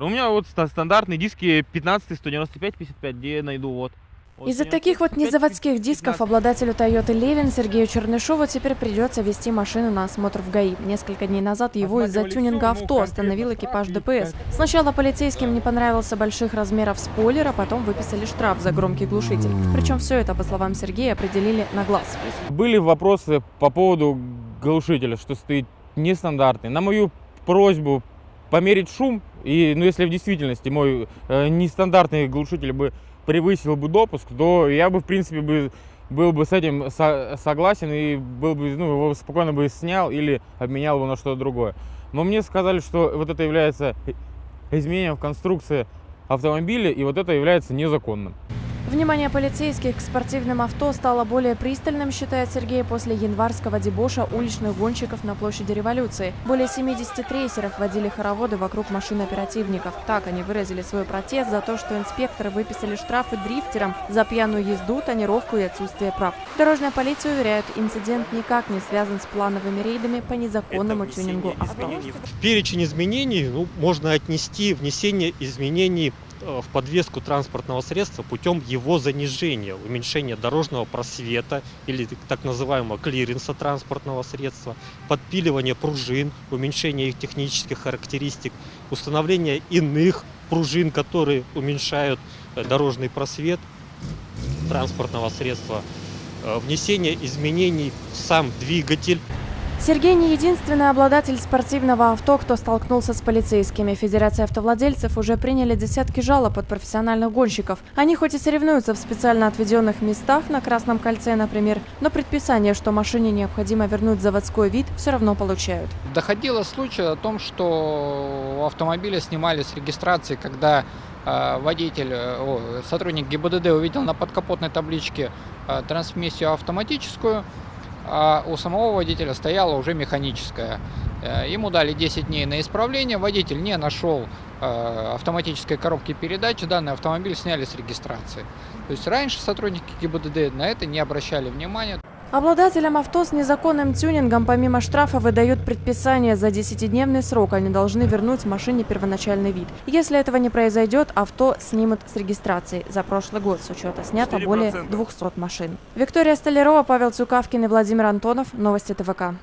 У меня вот ста- стандартные диски 15 195 55, где я найду вот. Вот Из-за 195, таких вот незаводских 15. дисков обладателю Toyota Levin Сергею Чернышову теперь придется вести машину на осмотр в ГАИ. Несколько дней назад его из-за тюнинга авто остановил экипаж ДПС. Сначала полицейским не понравился больших размеров спойлер, а потом выписали штраф за громкий глушитель. Причем все это, по словам Сергея, определили на глаз. Были вопросы по поводу глушителя, что стоит нестандартный. На мою просьбу померить шум, и ну, если в действительности мой э, нестандартный глушитель бы превысил бы допуск, то я бы, в принципе, бы, был бы с этим со- согласен и был бы, ну, его спокойно бы снял или обменял его на что-то другое. Но мне сказали, что вот это является изменением в конструкции автомобиля, и вот это является незаконным. Внимание полицейских к спортивным авто стало более пристальным, считает Сергей, после январского дебоша уличных гонщиков на площади революции. Более 70 трейсеров водили хороводы вокруг машин оперативников. Так они выразили свой протест за то, что инспекторы выписали штрафы дрифтерам за пьяную езду, тонировку и отсутствие прав. Дорожная полиция уверяет, инцидент никак не связан с плановыми рейдами по незаконному тюнингу авто. В перечень изменений ну, можно отнести внесение изменений в подвеску транспортного средства путем его занижения, уменьшения дорожного просвета или так- так называемого клиренса транспортного средства, подпиливание пружин, уменьшение их технических характеристик, установление иных пружин, которые уменьшают э, дорожный просвет транспортного средства, э, внесение изменений в сам двигатель, Сергей не единственный обладатель спортивного авто, кто столкнулся с полицейскими. Федерация автовладельцев уже приняли десятки жалоб от профессиональных гонщиков. Они хоть и соревнуются в специально отведенных местах, на Красном кольце, например, но предписание, что машине необходимо вернуть заводской вид, все равно получают. Доходило случай о том, что у автомобиля снимали с регистрации, когда э, водитель, э, сотрудник ГИБДД увидел на подкапотной табличке э, трансмиссию автоматическую, а у самого водителя стояла уже механическая. Э, Ему дали 10 дней на исправление, водитель не нашел э, автоматической коробки передач, данный автомобиль сняли с регистрации. То есть раньше сотрудники ГИБДД на это не обращали внимания. Обладателям авто с незаконным тюнингом помимо штрафа выдают предписание за 10-дневный срок. Они должны вернуть машине первоначальный вид. Если этого не произойдет, авто снимут с регистрации. За прошлый год с учета снято более 200 машин. Виктория Столярова, Павел Цукавкин и Владимир Антонов. Новости ТВК.